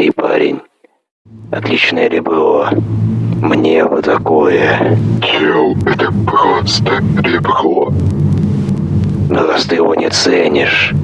Эй, парень, отличное ребро. Мне вот такое. Чел, это просто ребро. Но раз ты его не ценишь,